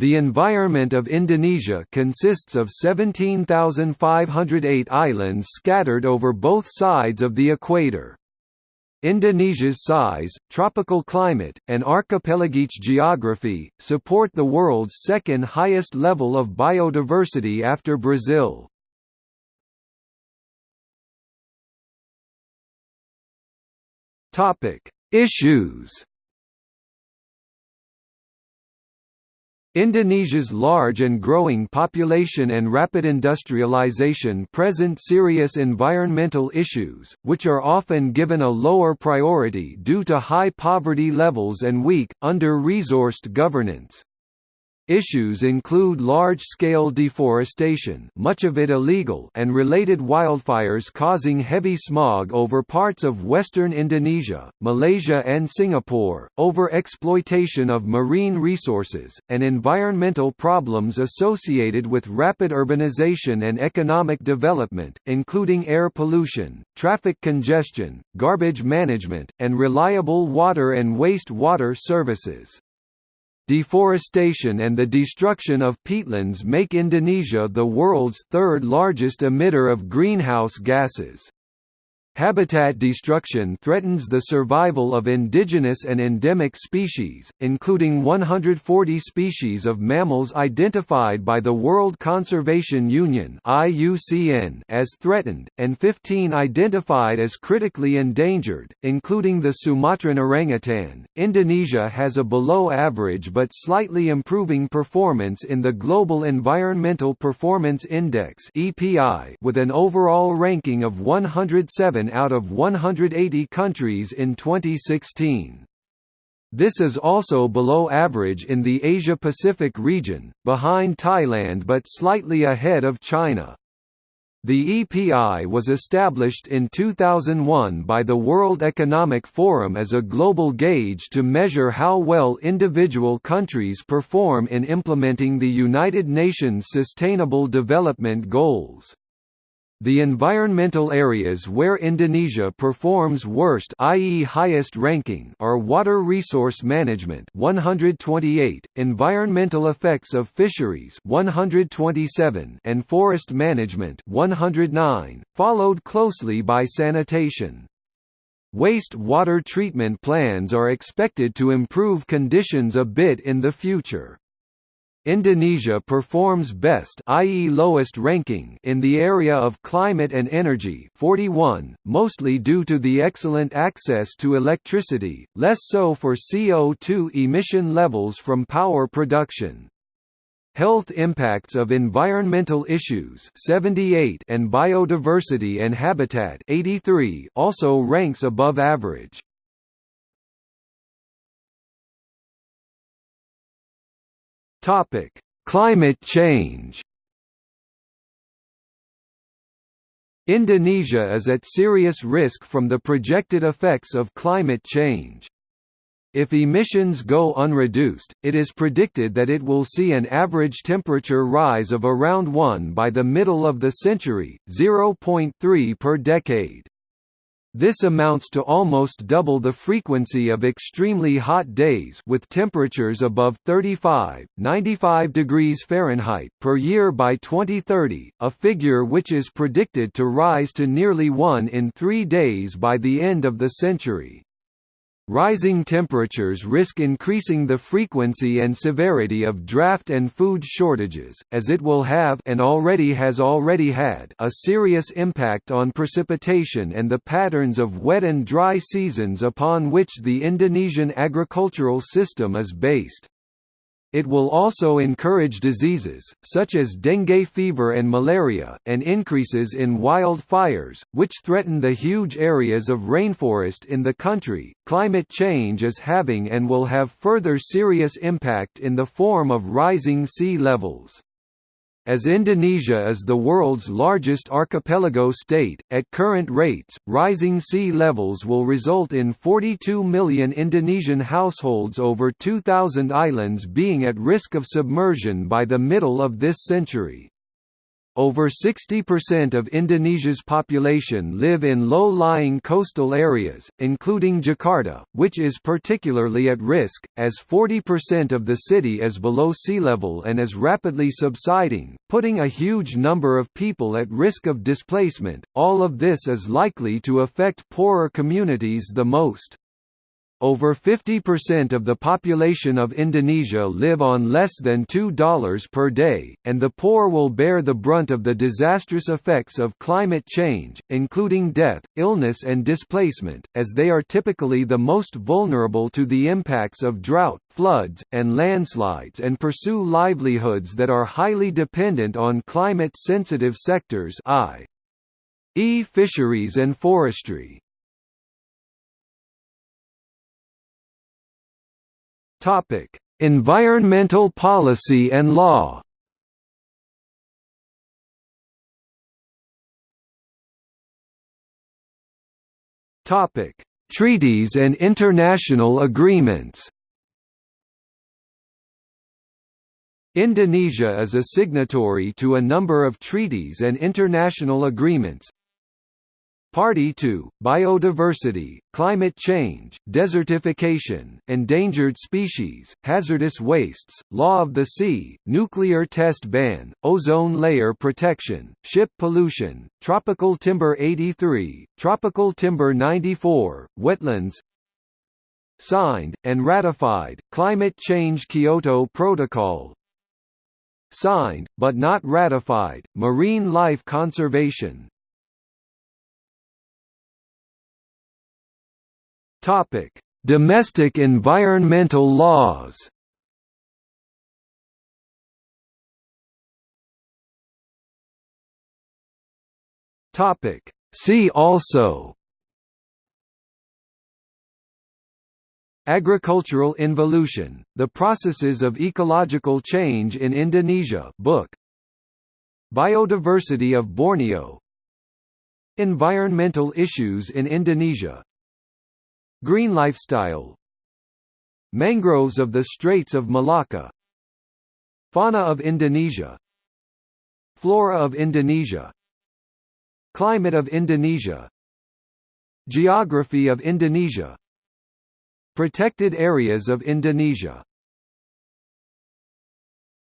The environment of Indonesia consists of 17,508 islands scattered over both sides of the equator. Indonesia's size, tropical climate, and archipelagic geography, support the world's second highest level of biodiversity after Brazil. Issues Indonesia's large and growing population and rapid industrialization present serious environmental issues, which are often given a lower priority due to high poverty levels and weak, under-resourced governance. Issues include large-scale deforestation much of it illegal and related wildfires causing heavy smog over parts of western Indonesia, Malaysia and Singapore, over-exploitation of marine resources, and environmental problems associated with rapid urbanization and economic development, including air pollution, traffic congestion, garbage management, and reliable water and waste water services. Deforestation and the destruction of peatlands make Indonesia the world's third largest emitter of greenhouse gases. Habitat destruction threatens the survival of indigenous and endemic species, including 140 species of mammals identified by the World Conservation Union as threatened, and 15 identified as critically endangered, including the Sumatran orangutan. Indonesia has a below average but slightly improving performance in the Global Environmental Performance Index with an overall ranking of 107 out of 180 countries in 2016. This is also below average in the Asia-Pacific region, behind Thailand but slightly ahead of China. The EPI was established in 2001 by the World Economic Forum as a global gauge to measure how well individual countries perform in implementing the United Nations Sustainable Development Goals. The environmental areas where Indonesia performs worst i.e. highest ranking are water resource management 128, environmental effects of fisheries 127 and forest management 109, followed closely by sanitation. Waste water treatment plans are expected to improve conditions a bit in the future. Indonesia performs best i.e. lowest ranking in the area of climate and energy 41, mostly due to the excellent access to electricity, less so for CO2 emission levels from power production. Health impacts of environmental issues 78 and biodiversity and habitat 83 also ranks above average. Topic: Climate change. Indonesia is at serious risk from the projected effects of climate change. If emissions go unreduced, it is predicted that it will see an average temperature rise of around 1 by the middle of the century, 0.3 per decade. This amounts to almost double the frequency of extremely hot days with temperatures above 35, 95 degrees Fahrenheit per year by 2030, a figure which is predicted to rise to nearly 1 in 3 days by the end of the century. Rising temperatures risk increasing the frequency and severity of drought and food shortages, as it will have and already has already had a serious impact on precipitation and the patterns of wet and dry seasons upon which the Indonesian agricultural system is based. It will also encourage diseases, such as dengue fever and malaria, and increases in wildfires, which threaten the huge areas of rainforest in the country. Climate change is having and will have further serious impact in the form of rising sea levels. As Indonesia is the world's largest archipelago state, at current rates, rising sea levels will result in 42 million Indonesian households over 2,000 islands being at risk of submersion by the middle of this century. Over 60% of Indonesia's population live in low-lying coastal areas, including Jakarta, which is particularly at risk, as 40% of the city is below sea level and is rapidly subsiding, putting a huge number of people at risk of displacement. All of this is likely to affect poorer communities the most. Over 50% of the population of Indonesia live on less than $2 per day, and the poor will bear the brunt of the disastrous effects of climate change, including death, illness and displacement, as they are typically the most vulnerable to the impacts of drought, floods, and landslides and pursue livelihoods that are highly dependent on climate-sensitive sectors i.e. fisheries and forestry. Topic: Environmental policy and law. Topic: Treaties and international agreements. Indonesia is a signatory to a number of treaties and international agreements, Party to, biodiversity, climate change, desertification, endangered species, hazardous wastes, law of the sea, nuclear test ban, ozone layer protection, ship pollution, tropical timber 83, tropical timber 94, wetlands Signed, and ratified, Climate Change Kyoto Protocol Signed, but not ratified, Marine life conservation, Topic: Domestic environmental laws. Topic: See also. Agricultural involution, The Processes of Ecological Change in Indonesia. Book. Biodiversity of Borneo. Environmental issues in Indonesia Green lifestyle. Mangroves of the Straits of Malacca. Fauna of Indonesia. Flora of Indonesia. Climate of Indonesia. Geography of Indonesia. Protected areas of Indonesia